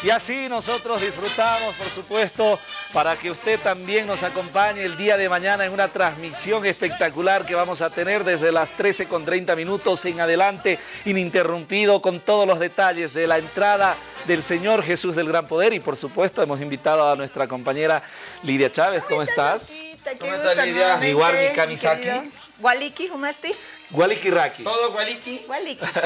Y así nosotros disfrutamos, por supuesto, para que usted también nos acompañe el día de mañana en una transmisión espectacular que vamos a tener desde las 13 con 30 minutos en adelante, ininterrumpido, con todos los detalles de la entrada del Señor Jesús del Gran Poder. Y por supuesto hemos invitado a nuestra compañera Lidia Chávez. ¿Cómo estás? ¿Cómo estás, Lidia? Mi Warmi Kamisaki. Waliki, humasti. Gualiquiraki. ¿Todo Gualiqui? Waliki. Eso.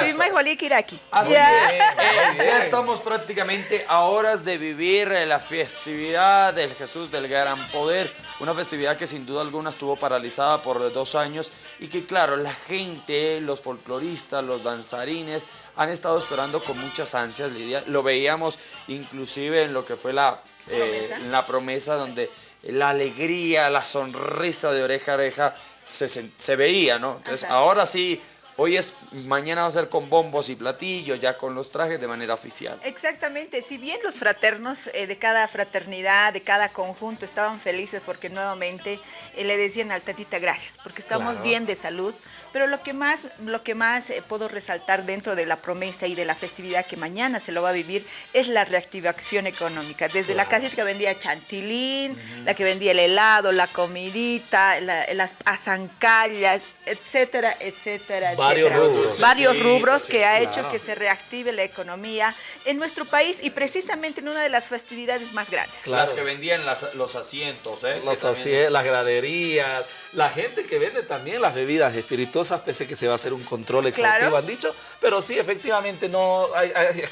Soy más Waliki Iraki. Así Ya. es. Eh, ya estamos prácticamente a horas de vivir eh, la festividad del Jesús del Gran Poder. Una festividad que sin duda alguna estuvo paralizada por dos años y que claro, la gente, los folcloristas, los danzarines han estado esperando con muchas ansias, Lidia. Lo veíamos inclusive en lo que fue la, eh, la promesa donde la alegría, la sonrisa de oreja a oreja se, se veía, ¿no? Entonces Ajá. ahora sí, hoy es, mañana va a ser con bombos y platillos, ya con los trajes de manera oficial. Exactamente, si bien los fraternos eh, de cada fraternidad, de cada conjunto estaban felices porque nuevamente eh, le decían al tatita gracias, porque estamos Claro. bien de salud, pero lo que más, lo que más eh, puedo resaltar dentro de la promesa y de la festividad que mañana se lo va a vivir es la reactivación económica, desde la casita que vendía chantilín, la que vendía el helado, la comidita, la- las azancallas, etcétera, etcétera, Varios rubros. Varios Sí, rubros sí, que ha claro. hecho que se reactive la economía en nuestro país y precisamente en una de las festividades más grandes. Claro. Las que vendían las- los asientos, ¿eh? Los es, las graderías, la gente que vende también las bebidas espirituosas, pese que se va a hacer un control exhaustivo, Claro. han dicho, pero sí, efectivamente, no hay, hay-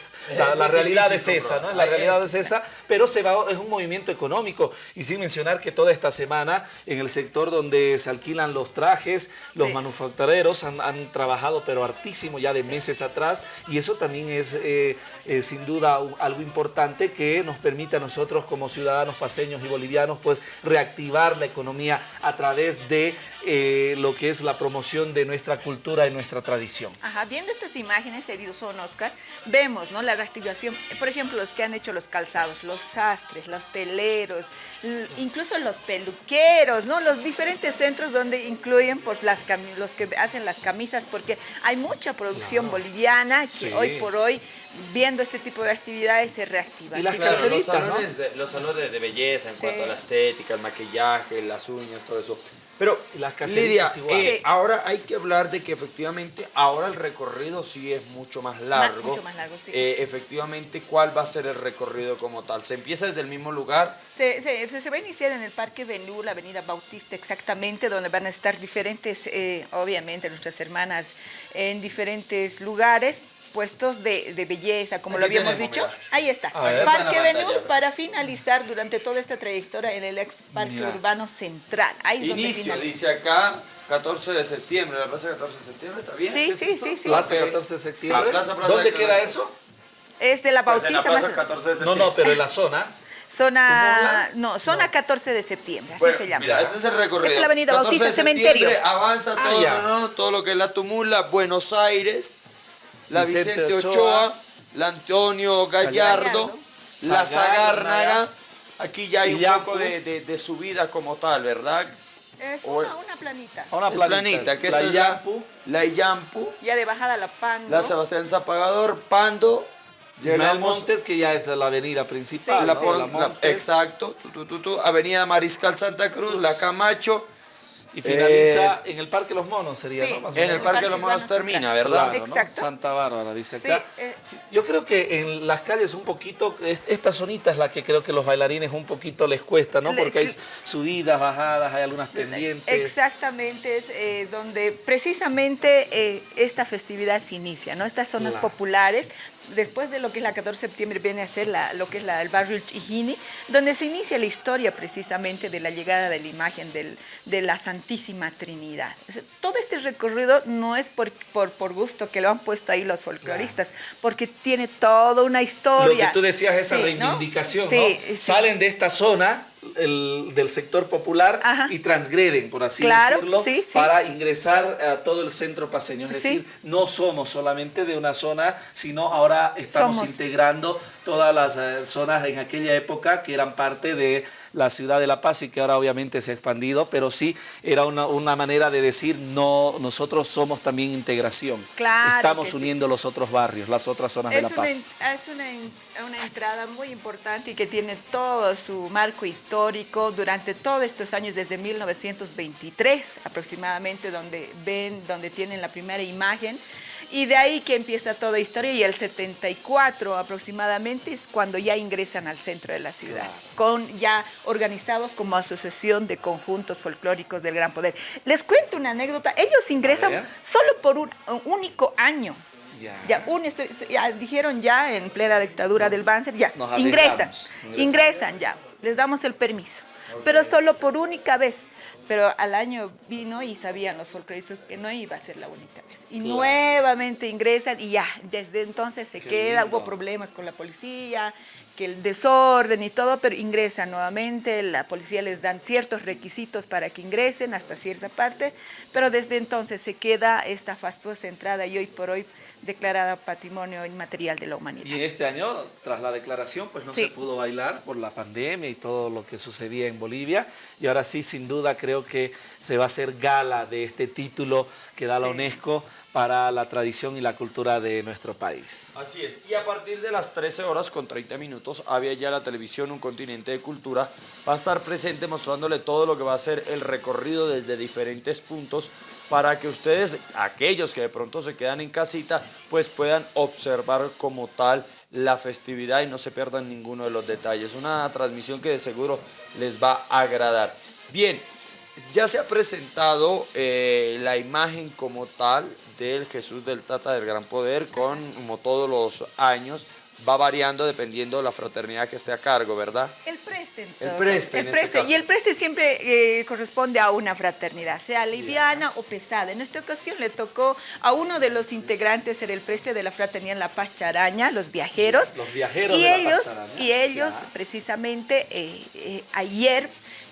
la, realidad es esa, ¿no? La realidad Es- es esa, pero se va, es un movimiento económico. Y sin mencionar que toda esta semana, en el sector donde se alquilan los trajes, los Sí. manufactureros han, han trabajado, pero hartísimo ya de meses atrás, y eso también es eh, eh, sin duda algo importante que nos permite a nosotros como ciudadanos paseños y bolivianos pues reactivar la economía a través de eh, lo que es la promoción de nuestra cultura y nuestra tradición. Ajá, viendo estas imágenes, Edison Oscar, vemos ¿no? la reactivación, por ejemplo, los que han hecho los calzados, los sastres, los teleros, incluso los peluqueros, ¿no? los diferentes centros donde incluyen pues, las los que hacen las camisas, porque hay mucha producción boliviana que Sí. hoy por hoy, viendo este tipo de actividades, se reactiva. Y las Claro, los salones, de, los salones de belleza en Sí. cuanto a la estética, el maquillaje, las uñas, todo eso. Pero, las Lidia, caseritas igual. eh, Sí. ahora hay que hablar de que efectivamente ahora el recorrido sí es mucho más largo. mucho más largo, sí. Eh, efectivamente, ¿cuál va a ser el recorrido como tal? ¿Se empieza desde el mismo lugar? Se, se- se- va a iniciar en el Parque Benú, la Avenida Bautista, exactamente, donde van a estar diferentes, eh, obviamente, nuestras hermanas en diferentes lugares, puestos de, de belleza, como lo habíamos tenemos, dicho. mira. Ahí está. Ver. Parque pantalla. para finalizar durante toda esta trayectoria en el ex Parque Mira. Urbano Central. Ahí es donde Inicio, dice acá, 14 de septiembre, la plaza 14 de septiembre, ¿está bien? Sí, ¿Qué es sí, eso? sí, sí. Plaza Ok. 14 de septiembre. Ah, plaza, plaza ¿Dónde de- queda eso? Es de la Pues Bautista en la plaza más- 14 de No, septiembre. no, pero en la zona. Zona, no, zona No. 14 de septiembre, así Bueno, se llama. mira, este es el recorrido. Esta es la avenida 14 Bautista, de cementerio. Avanza Ah, todo, no, no, todo lo que es la Tumula, Buenos Aires, la Vicente Vicente, Ochoa, Ochoa, la Antonio Gallardo, Gallardo. la Sagárnaga. Sagárnaga. Aquí ya hay un poco de, de- de subida como tal, ¿verdad? Es una, una planita. Una es planita. planita, que La es la, Illampu. la Illampu, Ya de bajada la pan. la Sebastián Zapagador, Pando, Ismael llegamos Montes, que ya es la avenida principal. Sí, la ¿no? pon- La la- Montes. exacto, tu, tu, tu, tu, Avenida Mariscal Santa Cruz, la Camacho, Y finaliza Eh, en el Parque Los Monos, sería, Sí. ¿no? Más en el. Parque de los Monos termina, ¿verdad? Claro, ¿no? Exacto. Santa Bárbara, dice acá. Sí, eh. Sí, yo creo que en las calles un poquito, es- esta zonita es la que creo que los bailarines un poquito les cuesta, ¿no? Porque hay subidas, bajadas, hay algunas pendientes. Exactamente, es eh, donde precisamente eh, esta festividad se inicia, ¿no? Estas zonas Claro. populares, después de lo que es la 14 de septiembre viene a ser la- lo que es la- el barrio Chijini, donde se inicia la historia precisamente de la llegada de la imagen del- de la Santísima Trinidad. Todo este recorrido no es por, por, por gusto que lo han puesto ahí los folcloristas, porque tiene toda una historia. Lo que tú decías, esa Sí, ¿no? reivindicación, ¿no? Sí, sí. Salen de esta zona, del sector popular y transgreden, por así decirlo, para ingresar a todo el centro paseño. Es decir, no somos solamente de una zona, sino ahora estamos integrando todas las eh, zonas en aquella época que eran parte de la ciudad de La Paz y que ahora obviamente se ha expandido, pero sí era una, una manera de decir, no, nosotros somos también integración. Estamos uniendo los otros barrios, las otras zonas de La Paz. es una, una entrada muy importante y que tiene todo su marco histórico durante todos estos años, desde 1923 aproximadamente, donde ven, donde tienen la primera imagen y de ahí que empieza toda historia y el 74 aproximadamente es cuando ya ingresan al centro de la ciudad, con ya organizados como asociación de conjuntos folclóricos del Gran Poder. Les cuento una anécdota, ellos ingresan solo por un, único año. Ya. un, ya, dijeron ya en plena dictadura del Banzer, ya, ingresan, ingresan ya, les damos el permiso, pero solo por única vez pero al año vino y sabían los folcloristas que no iba a ser la única vez. Y nuevamente ingresan y ya, desde entonces se queda, hubo problemas con la policía, que el desorden y todo, pero ingresan nuevamente, la policía les dan ciertos requisitos para que ingresen hasta cierta parte, pero desde entonces se queda esta fastuosa entrada y hoy por hoy declarada Patrimonio Inmaterial de la Humanidad. Y este año, tras la declaración, pues no se pudo bailar por la pandemia y todo lo que sucedía en Bolivia. Y ahora sí, sin duda, creo que se va a hacer gala de este título que da la UNESCO para la tradición y la cultura de nuestro país. Así es, y a partir de las 13 horas con 30 minutos, había ya la televisión Un Continente de Cultura, va a estar presente mostrándole todo lo que va a ser el recorrido desde diferentes puntos para que ustedes, aquellos que de pronto se quedan en casita, pues puedan observar como tal la festividad y no se pierdan ninguno de los detalles. Una transmisión que de seguro les va a agradar. Bien, ya se ha presentado eh, la imagen como tal del Jesús del Tata del Gran Poder con, como todos los años, va variando dependiendo de la fraternidad que esté a cargo, ¿verdad? El preste. El preste, el este Y el preste siempre eh, corresponde a una fraternidad, sea liviana o pesada. En esta ocasión le tocó a uno de los integrantes ser el preste de la fraternidad La Paz Charaña, los viajeros. Los viajeros y de ellos, La Paz Y ellos, precisamente, eh, ayer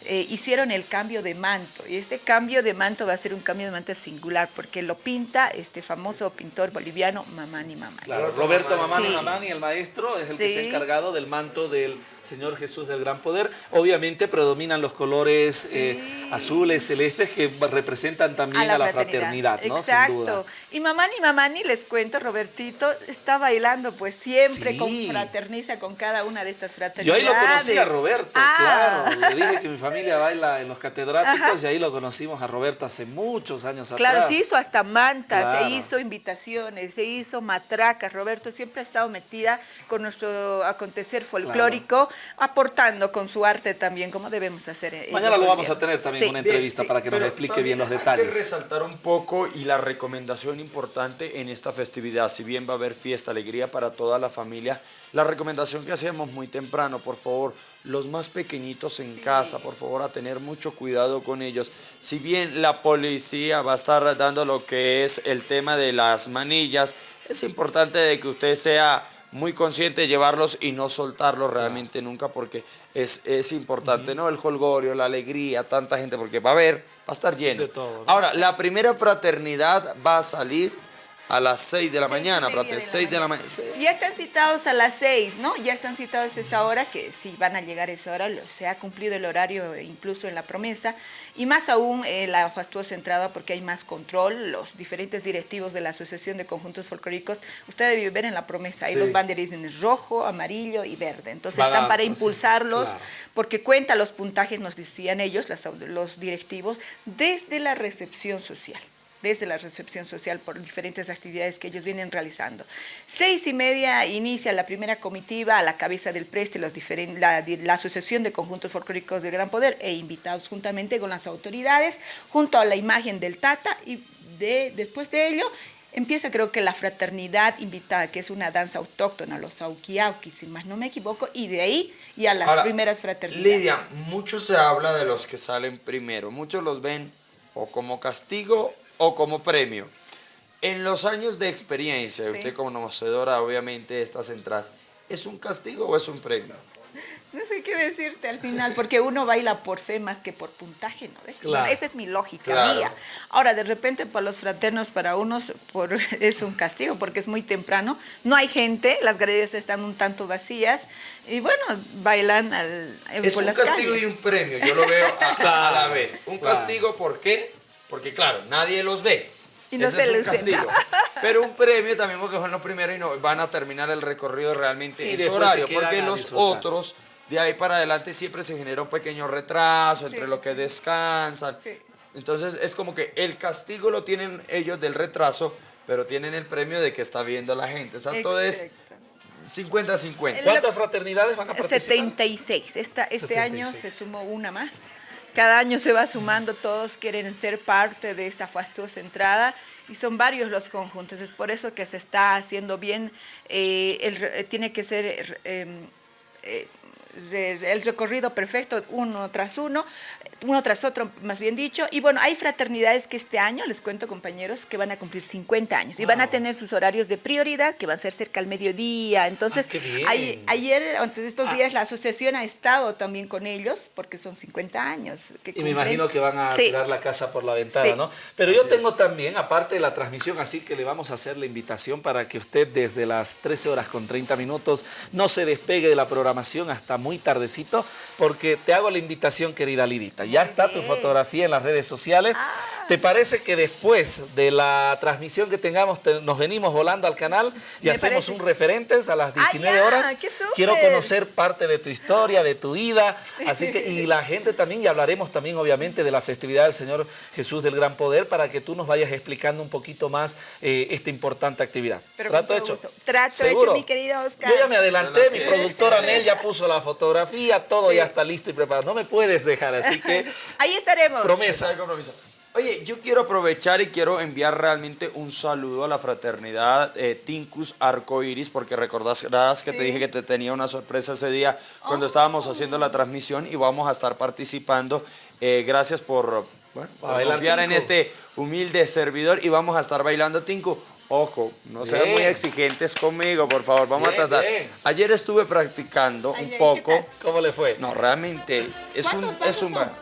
eh, hicieron el cambio de manto. Y este cambio de manto va a ser un cambio de manto singular porque lo pinta este famoso pintor boliviano Mamani Mamani. Claro, Roberto Mamani Mamani, el maestro, es el que se ha encargado del manto del Señor Jesús del Gran Poder. Obviamente predominan los colores eh, azules, celestes que representan también a la, fraternidad, ¿no? Exacto. Y Mamani Mamani, les cuento, Robertito, está bailando pues siempre con fraterniza con cada una de estas fraternidades. Yo ahí lo conocí a Roberto, ah. claro. Le dije que mi familia familia baila en los catedráticos y ahí lo conocimos a Roberto hace muchos años atrás. Claro, se hizo hasta mantas, se hizo invitaciones, se hizo matracas. Roberto siempre ha estado metida con nuestro acontecer folclórico, aportando con su arte también, como debemos hacer. Mañana lo vamos a tener también una entrevista para que nos explique bien los detalles. Hay que resaltar un poco y la recomendación importante en esta festividad, si bien va a haber fiesta, alegría para toda la familia, la recomendación que hacemos muy temprano, por favor, los más pequeñitos en casa, por favor, a tener mucho cuidado con ellos. Si bien la policía va a estar dando lo que es el tema de las manillas, es importante de que usted sea muy consciente de llevarlos y no soltarlos realmente nunca porque es, es importante, ¿no? El holgorio, la alegría, tanta gente, porque va a haber, va a estar lleno. Ahora, la primera fraternidad va a salir a las 6 de la mañana, de 6 de la mañana. Ya están citados a las 6, ¿no? Ya están citados a esa hora, que si van a llegar a esa hora, se ha cumplido el horario incluso en la promesa, y más aún eh, la fastuosa entrada porque hay más control, los diferentes directivos de la Asociación de Conjuntos Folclóricos, usted debe ver en la promesa, ahí los banderines rojo, amarillo y verde, entonces están para impulsarlos, porque cuenta los puntajes, nos decían ellos, los directivos, desde la recepción social desde la recepción social por diferentes actividades que ellos vienen realizando. Seis y media inicia la primera comitiva a la cabeza del Preste, los la, la, Asociación de Conjuntos Folclóricos de Gran Poder e invitados juntamente con las autoridades, junto a la imagen del Tata y de, después de ello empieza creo que la fraternidad invitada, que es una danza autóctona, los aukiauki, si más no me equivoco, y de ahí ya las primeras fraternidades. Lidia, mucho se habla de los que salen primero, muchos los ven o como castigo o como premio. En los años de experiencia, usted como conocedora obviamente de estas entradas, ¿es un castigo o es un premio? No sé qué decirte al final, porque uno baila por fe más que por puntaje, ¿no ves? Claro. Esa es mi lógica Claro. mía. Ahora, de repente, para los fraternos, para unos, por, es un castigo, porque es muy temprano. No hay gente, las galerías están un tanto vacías, y bueno, bailan al, Es por un las castigo calles. y un premio, yo lo veo a, a la vez. Un claro. castigo, ¿por qué? Porque claro, nadie los ve. Y no Ese se es un les castigo. Pero un premio también porque son los primeros y no van a terminar el recorrido realmente Y en su horario. Porque a los disfrutar. otros, de ahí para adelante, siempre se genera un pequeño retraso entre Sí. lo que descansan. Sí. Entonces es como que el castigo lo tienen ellos del retraso, pero tienen el premio de que está viendo la gente. O sea, todo es Exacto. 50-50. ¿Cuántas fraternidades van a participar? 76. Esta, este año 76. se sumó una más. Cada año se va sumando, todos quieren ser parte de esta fastuosa entrada y son varios los conjuntos. Es por eso que se está haciendo bien, eh, el eh, tiene que ser eh, el recorrido perfecto, uno tras uno, uno tras otro, más bien dicho. Y bueno, hay fraternidades que este año, les cuento compañeros, que van a cumplir 50 años y van a tener sus horarios de prioridad, que van a ser cerca al mediodía. Entonces, Ah, qué bien. hay- ayer, antes de estos Ah, días, la asociación ha estado también con ellos, porque son 50 años. que Y me imagino que van a Sí. tirar la casa por la ventana, Sí. ¿no? Pero yo tengo también, aparte de la transmisión, así que le vamos a hacer la invitación para que usted desde las 13 horas con 30 minutos no se despegue de la programación hasta muy tardecito, porque te hago la invitación, querida Lidita. Ya Muy está tu fotografía en las redes sociales. Ah. ¿Te parece que después de la transmisión que tengamos, te- nos venimos volando al canal y Me hacemos parece. un referentes a las 19 ya, horas? Quiero conocer parte de tu historia, de tu vida, así que y la gente también y hablaremos también obviamente de la festividad del Señor Jesús del Gran Poder para que tú nos vayas explicando un poquito más eh, esta importante actividad. Pero Trato hecho. gusto. Trato ¿Seguro? hecho, mi querido Oscar. Yo ya me adelanté, mi es. productora Sí. Nel ya puso la fotografía, todo Sí. ya está listo y preparado. No me puedes dejar, así que Ahí estaremos. promesa. Oye, yo quiero aprovechar y quiero enviar realmente un saludo a la fraternidad eh, Tincus Arcoiris, porque recordarás que te dije que te tenía una sorpresa ese día cuando Oh. estábamos haciendo la transmisión y vamos a estar participando. Eh, gracias por, bueno, por en este humilde servidor y vamos a estar bailando Tinku. Ojo, no sean Bien. muy exigentes conmigo, por favor. Vamos Bien, a tratar. bien. Ayer estuve practicando un ay, ¿qué poco. ¿Cómo le fue? No, realmente es un, ¿Cuántos es un ba-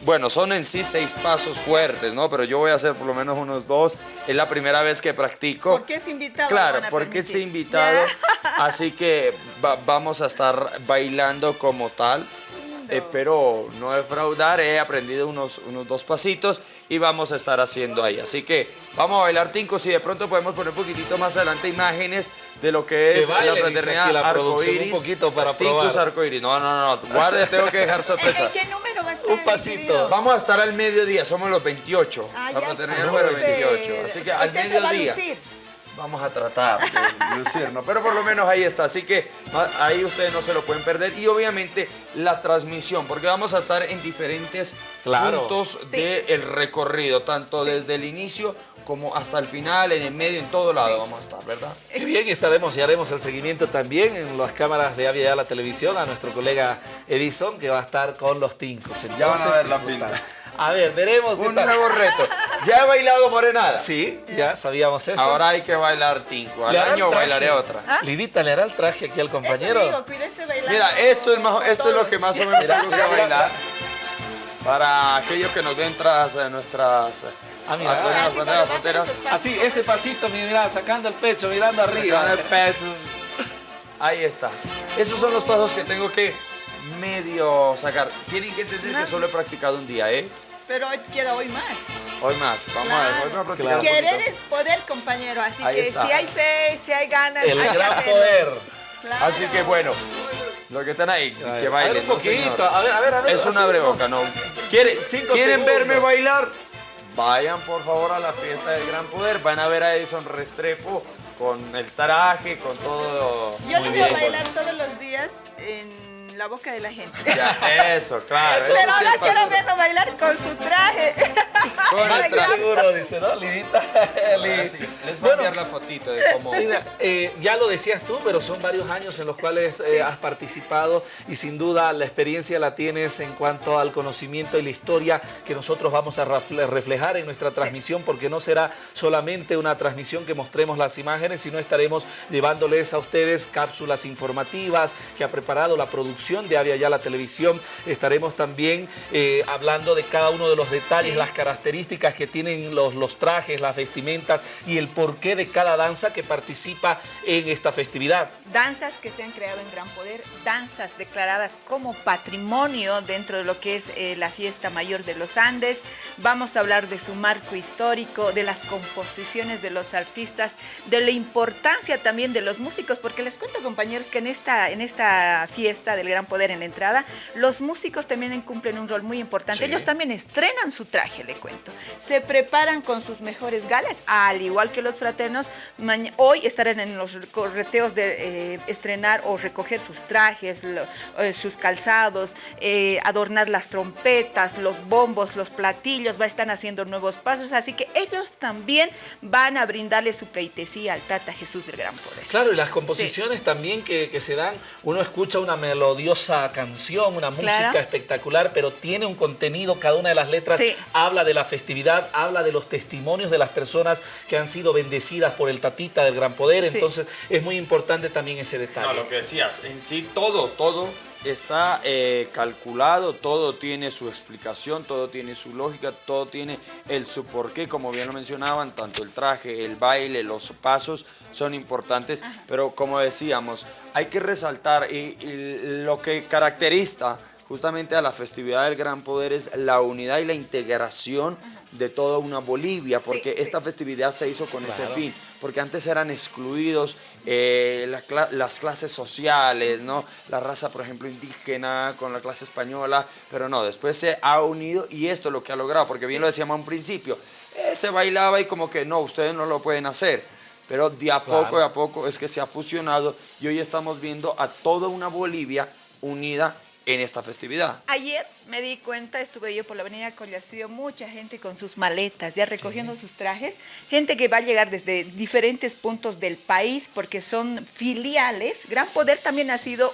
Bueno, son en sí seis pasos fuertes, ¿no? Pero yo voy a hacer por lo menos unos dos. Es la primera vez que practico. ¿Por qué es invitado? Claro, porque es invitado. Así que va- vamos a estar bailando como tal. Lindo. Espero no defraudar. He aprendido unos, unos dos pasitos y vamos a estar haciendo ahí. Así que vamos a bailar tinco. Si de pronto podemos poner un poquitito más adelante imágenes de lo que Que es baile, la fraternidad la arcoíris. un poquito para Tincus probar. arcoíris. No, no, no. Guarde, tengo que dejar ¿En sorpresa. qué número va a estar? Un pasito. Vamos a estar al mediodía, somos los 28. Ah, la fraternidad número Súper. 28. Así que al Usted se va a mediodía lucir. Vamos a tratar de lucirnos. Pero por lo menos ahí está. Así que ahí ustedes no se lo pueden perder. Y obviamente la transmisión, porque vamos a estar en diferentes Claro. puntos del recorrido, tanto desde el inicio como hasta el final, en el medio, en todo lado vamos a estar, ¿verdad? Qué bien, y estaremos y haremos el seguimiento también en las cámaras de Avia la televisión a nuestro colega Edison que va a estar con los tincos. Ya van a ver la pinta. A ver, veremos qué Un tal. nuevo reto. Ya he bailado morenada. Sí, ya sabíamos eso. Ahora hay que bailar tinco. Al ¿Le hará el año bailaré otra. Lidita, ¿le hará el traje aquí al Eso compañero? cuídese bailando Mira, esto es, más, esto es lo que más o menos Mira, tengo que bailar. Para aquellos que nos ven tras eh, nuestras, Ah, mira. Ah, las sí, fronteras, Así, ese pasito, mira, sacando el pecho, mirando arriba. Sacando el pecho. Ahí está. Esos son los pasos que tengo que medio sacar. Tienen que entender que solo he practicado un día, ¿eh? Pero hoy queda hoy más. Hoy más. Vamos a ver, a practicar Claro. Querer es poder, compañero. Así Ahí que está. si hay fe, si hay ganas. El hay gran poder. Claro. Así que bueno, los que están ahí, A que a bailen. ver un ¿no, poquito, a ver, a ver, a ver. Es una breboca, ¿no? ¿Quieren, Cinco ¿quieren verme bailar? Vayan por favor a la fiesta del Gran Poder. Van a ver a Edison Restrepo con el traje, con todo. Yo Muy voy a bailar todos los días en la boca de la gente. Ya, eso, claro. Eso eso Pero sí ahora quiero verlo bailar con su traje. Con el traje. seguro, dice, ¿no? Lidita. Sí, Les voy a enviar la fotito de cómo. Mira, eh, ya lo decías tú, pero son varios años en los cuales eh, has participado y sin duda la experiencia la tienes en cuanto al conocimiento y la historia que nosotros vamos a reflejar en nuestra transmisión, porque no será solamente una transmisión que mostremos las imágenes, sino estaremos llevándoles a ustedes cápsulas informativas que ha preparado la producción de Avia Ya la Televisión. Estaremos también eh, hablando de cada uno de los detalles, las características que tienen los, los trajes, las vestimentas y el porqué de cada danza que participa en esta festividad. Danzas que se han creado en gran poder, danzas declaradas como patrimonio dentro de lo que es eh, la fiesta mayor de los Andes. Vamos a hablar de su marco histórico, de las composiciones de los artistas, de la importancia también de los músicos, porque les cuento compañeros que en esta, en esta fiesta del gran poder en la entrada, los músicos también cumplen un rol muy importante. Ellos también estrenan su traje, le cuento. Se preparan con sus mejores galas, al igual que los fraternos. Hoy estarán en los correteos de eh, estrenar o recoger sus trajes, eh, sus calzados, eh, adornar las trompetas, los bombos, los platillos, va a estar haciendo nuevos pasos, así que ellos también van a brindarle su pleitesía al Tata Jesús del Gran Poder. Claro, y las composiciones también que, se dan, uno escucha una melodiosa canción, una música espectacular, pero tiene un contenido, cada una de las letras habla de la festividad, habla de los testimonios de las personas que han sido bendecidas por el Tatita del Gran Poder, entonces es muy importante también ese detalle. No, lo que decías, en sí todo, todo está eh, calculado, todo tiene su explicación, todo tiene su lógica, todo tiene el su porqué, como bien lo mencionaban, tanto el traje, el baile, los pasos son importantes, pero como decíamos, hay que resaltar y lo que caracteriza justamente a la festividad del Gran Poder es la unidad y la integración de toda una Bolivia, porque esta festividad se hizo con ese fin, porque antes eran excluidos eh, las clases sociales, ¿no? La raza, por ejemplo, indígena con la clase española, pero no, después se ha unido y esto es lo que ha logrado, porque bien lo decíamos a un principio, eh, se bailaba y como que no, ustedes no lo pueden hacer. Pero de a poco, de a poco es que se ha fusionado y hoy estamos viendo a toda una Bolivia unida en esta festividad. Ayer me di cuenta, estuve yo por la avenida Collacillo, mucha gente con sus maletas, ya recogiendo sus trajes, gente que va a llegar desde diferentes puntos del país porque son filiales. Gran Poder también ha sido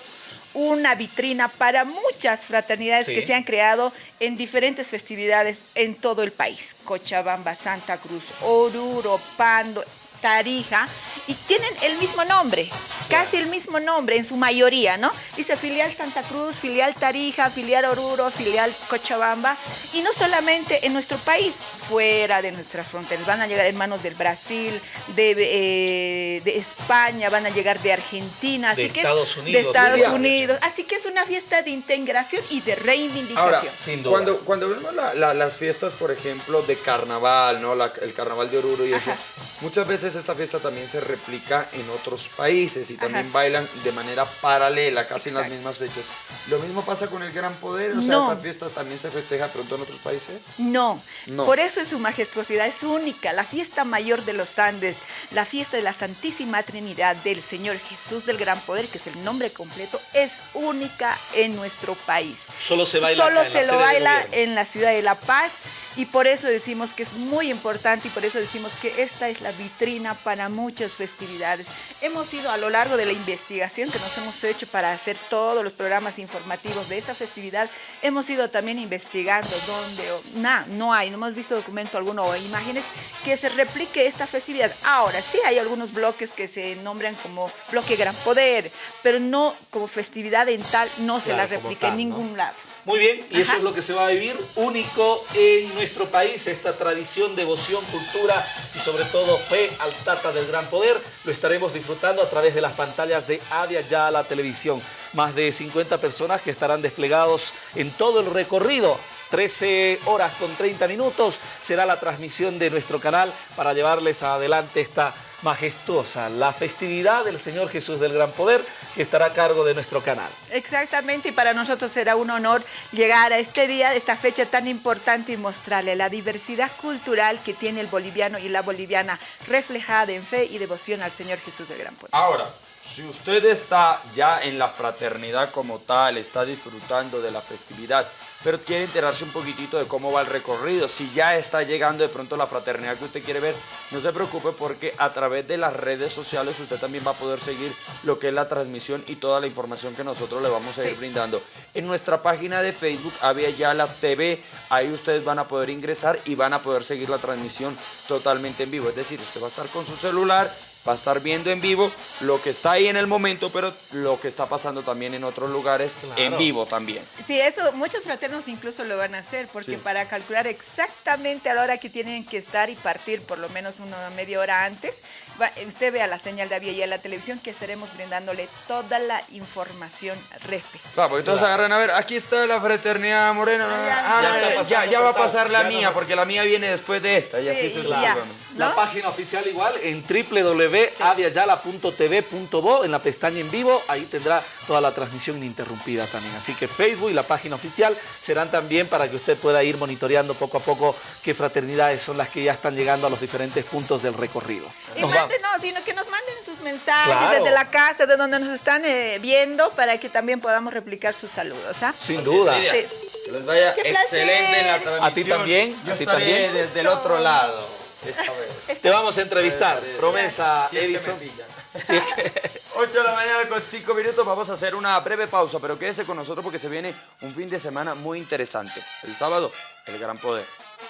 una vitrina para muchas fraternidades que se han creado en diferentes festividades en todo el país. Cochabamba, Santa Cruz, Oruro, Pando, Tarija, y tienen el mismo nombre, casi el mismo nombre en su mayoría, ¿no? Dice filial Santa Cruz, filial Tarija, filial Oruro, filial Cochabamba, y no solamente en nuestro país, fuera de nuestras fronteras, van a llegar hermanos del Brasil, de, eh, de España, van a llegar de Argentina, de así Estados que Unidos. de Estados Unidos, así que es una fiesta de integración y de reivindicación. Ahora, sin duda. Cuando, cuando vemos las fiestas, por ejemplo, de carnaval, ¿no? el carnaval de Oruro y eso, muchas veces esta fiesta también se replica en otros países y también bailan de manera paralela, casi en las mismas fechas. ¿Lo mismo pasa con el Gran Poder? O sea, ¿esta fiesta también se festeja pronto en otros países? No. Por eso es su majestuosidad, es única. La fiesta mayor de los Andes, la fiesta de la Santísima Trinidad del Señor Jesús del Gran Poder, que es el nombre completo, es única en nuestro país. Solo se baila Solo se lo baila en la ciudad de La Paz y por eso decimos que es muy importante y por eso decimos que esta es la vitrina para muchas festividades. Hemos ido a lo largo de la investigación que nos hemos hecho para hacer todos los programas informativos de esta festividad, hemos ido también investigando dónde, nada, no hay, no hemos visto documento alguno o imágenes que se replique esta festividad. Ahora, sí hay algunos bloques que se nombran como bloque Gran Poder, pero no como festividad en tal, no se la replica en ningún lado. Muy bien, y eso es lo que se va a vivir único en nuestro país, esta tradición, devoción, cultura y sobre todo fe al Tata del Gran Poder. Lo estaremos disfrutando a través de las pantallas de Avia Ya la televisión. Más de 50 personas que estarán desplegados en todo el recorrido 13 horas con 30 minutos será la transmisión de nuestro canal para llevarles adelante esta majestuosa, la festividad del Señor Jesús del Gran Poder que estará a cargo de nuestro canal. Exactamente, y para nosotros será un honor llegar a este día, esta fecha tan importante y mostrarle la diversidad cultural que tiene el boliviano y la boliviana reflejada en fe y devoción al Señor Jesús del Gran Poder. Ahora, si usted está ya en la fraternidad como tal, está disfrutando de la festividad, pero quiere enterarse un poquitito de cómo va el recorrido, si ya está llegando de pronto la fraternidad que usted quiere ver, no se preocupe porque a través de las redes sociales usted también va a poder seguir lo que es la transmisión y toda la información que nosotros le vamos a ir brindando. En nuestra página de Facebook, había ya la TV, ahí ustedes van a poder ingresar y van a poder seguir la transmisión totalmente en vivo. Es decir, usted va a estar con su celular va a estar viendo en vivo lo que está ahí en el momento, pero lo que está pasando también en otros lugares en vivo también. Sí, eso muchos fraternos incluso lo van a hacer, porque Sí. para calcular exactamente a la hora que tienen que estar y partir por lo menos una media hora antes, va- usted vea la señal de avión y a la televisión que estaremos brindándole toda la información respectiva. Claro, porque todos agarran a ver, aquí está la fraternidad morena. Ya, Ah, ya va a pasar la Ya mía, no- porque la mía viene después de esta, y así Sí, sucesivamente. La ¿No? página oficial igual en www.aviayala.tv.bo en la pestaña en vivo, ahí tendrá toda la transmisión ininterrumpida también. Así que Facebook y la página oficial serán también para que usted pueda ir monitoreando poco a poco qué fraternidades son las que ya están llegando a los diferentes puntos del recorrido. Nos manden, no, sino que nos manden sus mensajes Claro. desde la casa, de donde nos están eh, viendo, para que también podamos replicar sus saludos. ¿ah? Sin Así duda. Sí. Que les vaya ¡Qué excelente en la transmisión. A ti también, Yo a ti estaré también. desde el otro lado esta vez. Te vamos a entrevistar, promesa, Si es que me Edison. pillan. Si es que- 8 de la mañana con 5 minutos, vamos a hacer una breve pausa, pero quédese con nosotros porque se viene un fin de semana muy interesante. El sábado, el gran poder.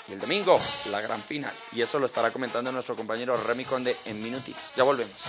Y el domingo, la gran final. Y eso lo estará comentando nuestro compañero Remy Conde en minutitos. Ya volvemos.